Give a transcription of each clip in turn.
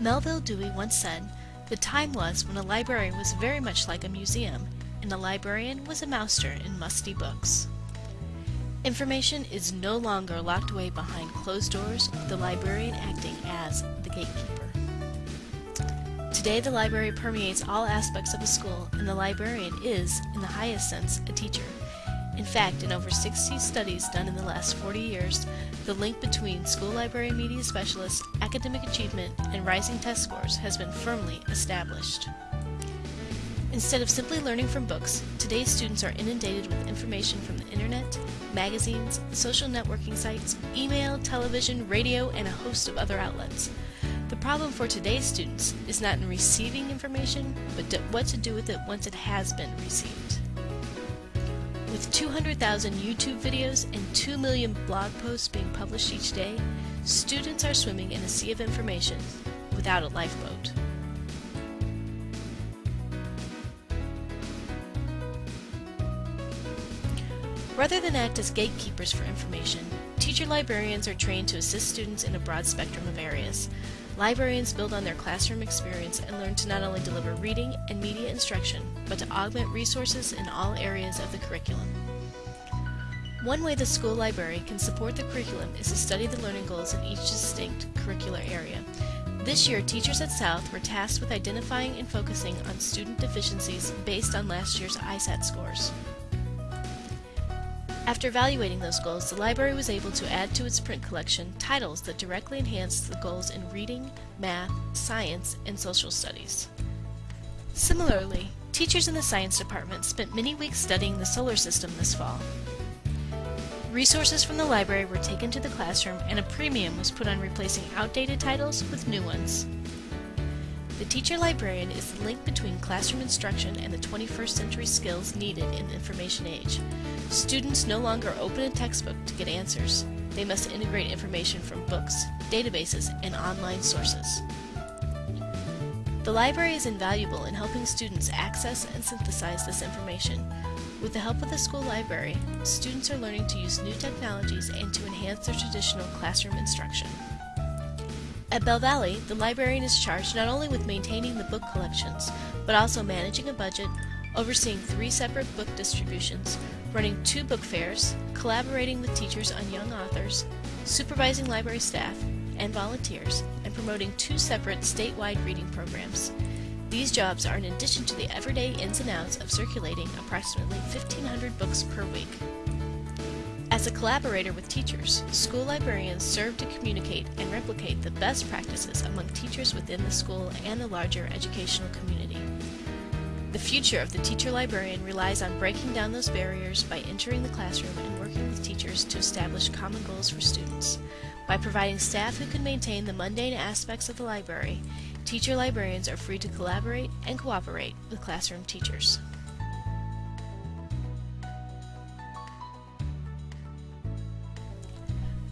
Melvil Dewey once said, The time was when a library was very much like a museum, and a librarian was a master in musty books. Information is no longer locked away behind closed doors, the librarian acting as the gatekeeper. Today the library permeates all aspects of a school, and the librarian is, in the highest sense, a teacher. In fact, in over 60 studies done in the last 40 years, the link between school library media specialists, academic achievement, and rising test scores has been firmly established. Instead of simply learning from books, today's students are inundated with information from the internet, magazines, social networking sites, email, television, radio, and a host of other outlets. The problem for today's students is not in receiving information, but what to do with it once it has been received. With 200,000 YouTube videos and 2 million blog posts being published each day, students are swimming in a sea of information without a lifeboat. Rather than act as gatekeepers for information, teacher librarians are trained to assist students in a broad spectrum of areas. Librarians build on their classroom experience and learn to not only deliver reading and media instruction, but to augment resources in all areas of the curriculum. One way the school library can support the curriculum is to study the learning goals in each distinct curricular area. This year, teachers at South were tasked with identifying and focusing on student deficiencies based on last year's ISAT scores. After evaluating those goals, the library was able to add to its print collection titles that directly enhanced the goals in reading, math, science, and social studies. Similarly, teachers in the science department spent many weeks studying the solar system this fall. Resources from the library were taken to the classroom and a premium was put on replacing outdated titles with new ones. The teacher librarian is the link between classroom instruction and the 21st century skills needed in the information age. Students no longer open a textbook to get answers. They must integrate information from books, databases, and online sources. The library is invaluable in helping students access and synthesize this information. With the help of the school library, students are learning to use new technologies and to enhance their traditional classroom instruction. At Belle Valley, the librarian is charged not only with maintaining the book collections, but also managing a budget, overseeing three separate book distributions, running two book fairs, collaborating with teachers on young authors, supervising library staff and volunteers, and promoting two separate statewide reading programs. These jobs are in addition to the everyday ins and outs of circulating approximately 1,500 books per week. As a collaborator with teachers, school librarians serve to communicate and replicate the best practices among teachers within the school and the larger educational community. The future of the teacher librarian relies on breaking down those barriers by entering the classroom and working with teachers to establish common goals for students. By providing staff who can maintain the mundane aspects of the library, teacher librarians are free to collaborate and cooperate with classroom teachers.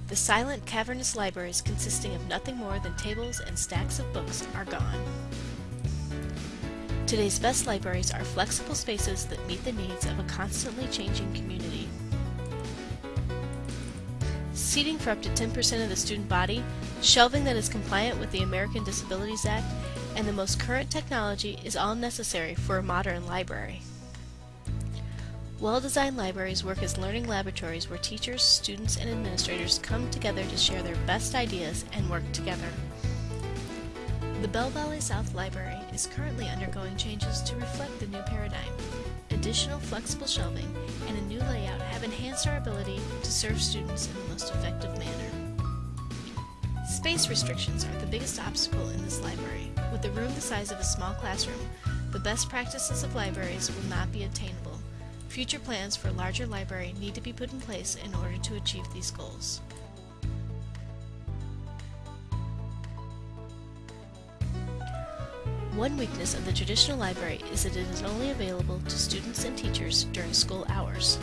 The silent, cavernous libraries consisting of nothing more than tables and stacks of books are gone. Today's best libraries are flexible spaces that meet the needs of a constantly changing community. Seating for up to 10% of the student body, shelving that is compliant with the American Disabilities Act, and the most current technology is all necessary for a modern library. Well-designed libraries work as learning laboratories where teachers, students, and administrators come together to share their best ideas and work together. The Belle Valley South Library is currently undergoing changes to reflect the new paradigm. Additional flexible shelving and a new layout have enhanced our ability to serve students in the most effective manner. Space restrictions are the biggest obstacle in this library. With a room the size of a small classroom, the best practices of libraries will not be attainable. Future plans for a larger library need to be put in place in order to achieve these goals. One weakness of the traditional library is that it is only available to students and teachers during school hours.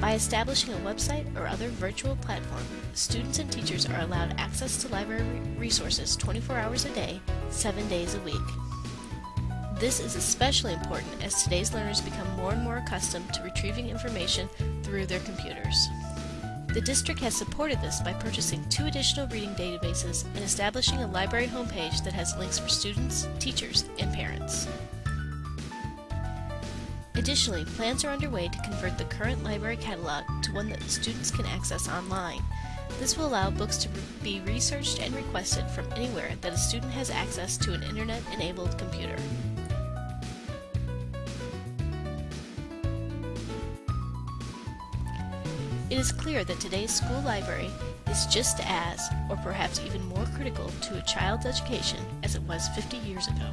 By establishing a website or other virtual platform, students and teachers are allowed access to library resources 24 hours a day, 7 days a week. This is especially important as today's learners become more and more accustomed to retrieving information through their computers. The district has supported this by purchasing two additional reading databases and establishing a library homepage that has links for students, teachers, and parents. Additionally, plans are underway to convert the current library catalog to one that students can access online. This will allow books to be researched and requested from anywhere that a student has access to an internet-enabled computer. It is clear that today's school library is just as, or perhaps even more critical to a child's education as it was 50 years ago.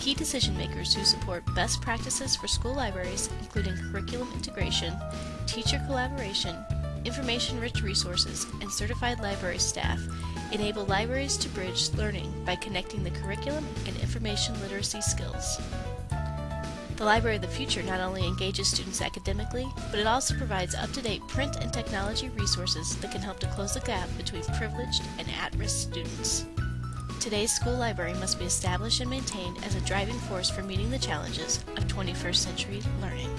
Key decision makers who support best practices for school libraries, including curriculum integration, teacher collaboration, information-rich resources, and certified library staff, enable libraries to bridge learning by connecting the curriculum and information literacy skills. The Library of the Future not only engages students academically, but it also provides up-to-date print and technology resources that can help to close the gap between privileged and at-risk students. Today's school library must be established and maintained as a driving force for meeting the challenges of 21st century learning.